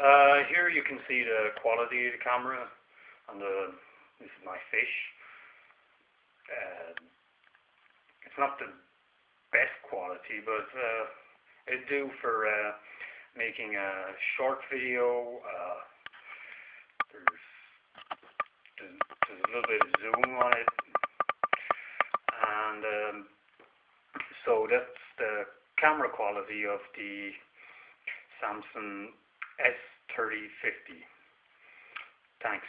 Uh, here you can see the quality of the camera and the, this is my fish. Uh, it's not the best quality, but uh, it do for uh, making a short video. Uh, there's, there's, there's a little bit of zoom on it, and um, so that's the camera quality of the Samsung S3050. Thanks.